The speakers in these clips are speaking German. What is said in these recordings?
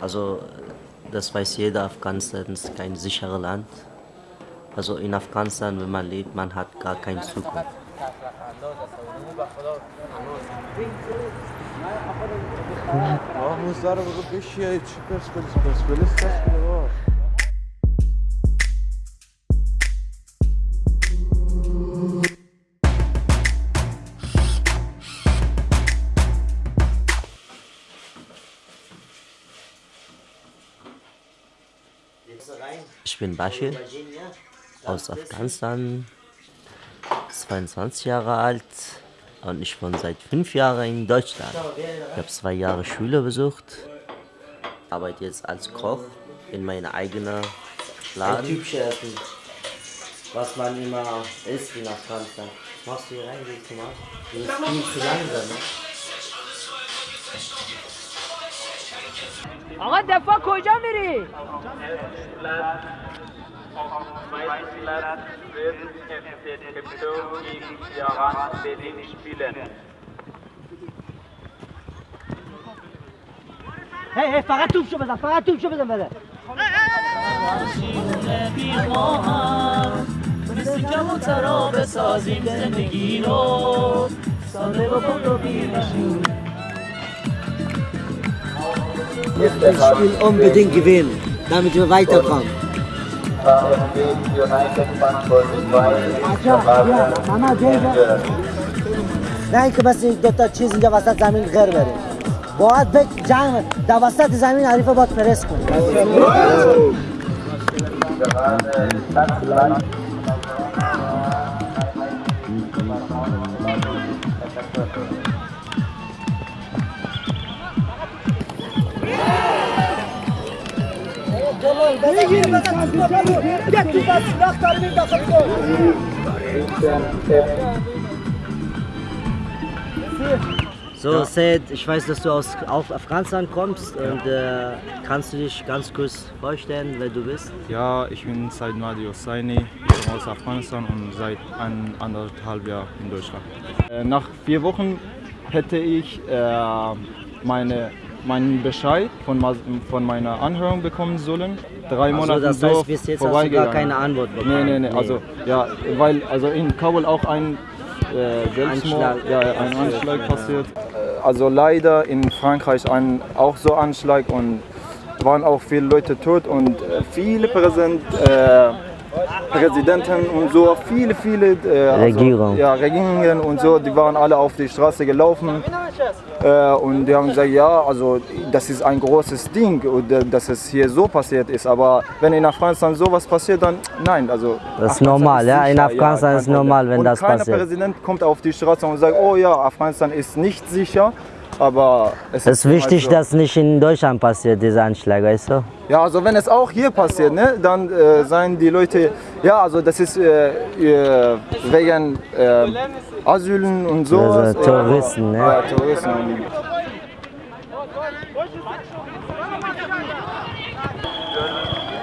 Also das weiß jeder, Afghanistan ist kein sicheres Land. Also in Afghanistan, wenn man lebt, man hat gar keine Zukunft. Mahmut Ich bin Bashir aus Afghanistan, 22 Jahre alt und ich wohne seit fünf Jahren in Deutschland. Ich habe zwei Jahre Schule besucht, arbeite jetzt als Koch in meiner eigenen Laden. Typische Essen, was man immer isst in Afghanistan. Machst du hier rein, du mal? Du bist viel zu langsam, ne? آقا دفاع کجا میری؟ هی هی فقط توپ شو بزن فقط توپ شو بزن بده مثل کم و ترا بسازیم زندگی رو. ساده بکن رو بیرشون das Spiel unbedingt gewinnen, damit wir weiterkommen. نه اینکه مثل دو تا چیز اینجا وسط زمین غیر بره باید به جمع در وسط زمین حریف باید پرس کنیم So, Seth, ich weiß, dass du aus Afghanistan kommst und äh, kannst du dich ganz kurz vorstellen, wer du bist? Ja, ich bin Said Madi Hosseini, ich komme aus Afghanistan und seit ein, anderthalb Jahren in Deutschland. Äh, nach vier Wochen hätte ich äh, meine, meinen Bescheid von, von meiner Anhörung bekommen sollen. Drei Also, Monate das so heißt, bis jetzt hast du gar keine Antwort bekommen? Nee, nee, Nee. also ja, weil also in Kabul auch ein äh, Selbstmord, Anschlag ja, ja, ein Anschlag passiert. Äh, Also leider in Frankreich ein, auch so Anschlag und waren auch viele Leute tot und äh, viele Präsident, äh, Präsidenten und so, viele, viele äh, Regierung. Also, ja, Regierungen und so, die waren alle auf die Straße gelaufen äh, und die haben gesagt, ja, also das ist ein großes Ding, und, äh, dass es hier so passiert ist. Aber wenn in Afghanistan sowas passiert, dann nein. Also Das ist normal, ja, in Afghanistan kein ist normal, wenn und das keiner passiert. Präsident kommt auf die Straße und sagt, oh ja, Afghanistan ist nicht sicher. Aber es Es ist wichtig, halt so. dass nicht in Deutschland passiert, dieser Anschlag, weißt du? Ja, also wenn es auch hier passiert, ne, dann äh, seien die Leute, ja, also das ist äh, äh, wegen äh, Asylen und so. Also Terroristen, ne? Ja, Terroristen.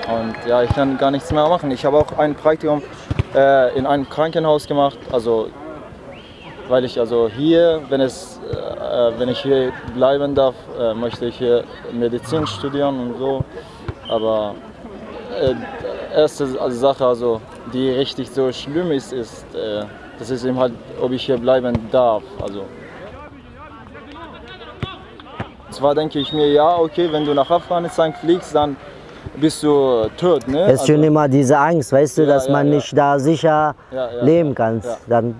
Und ja, ich kann gar nichts mehr machen. Ich habe auch ein Praktikum äh, in einem Krankenhaus gemacht, also weil ich also hier, wenn es, äh, wenn ich hier bleiben darf, äh, möchte ich hier Medizin studieren und so. Aber äh, erste Sache, also die richtig so schlimm ist, ist, äh, das ist eben halt, ob ich hier bleiben darf. Also zwar denke ich mir, ja, okay, wenn du nach Afghanistan fliegst, dann bist du tot, ne? Es ist schon immer diese Angst, weißt du, Ja, dass ja, man ja. nicht da sicher leben kann. Dann,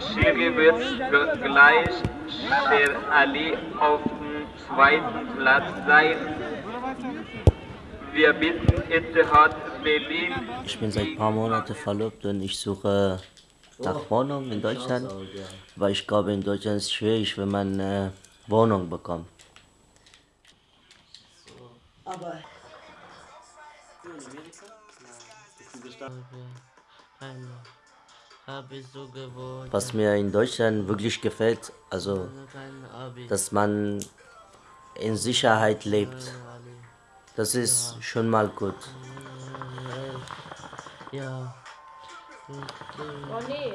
Chile wird gleich Sher Ali auf dem zweiten Platz sein. Wir bitten Etihad Berlin ich bin seit ein paar Monaten verlobt und ich suche nach Wohnung in Deutschland, weil ich glaube, in Deutschland ist es schwierig, wenn man eine Wohnung bekommt. Was mir in Deutschland wirklich gefällt, also dass man in Sicherheit lebt. Das ist schon mal gut. Ja. Oh nee.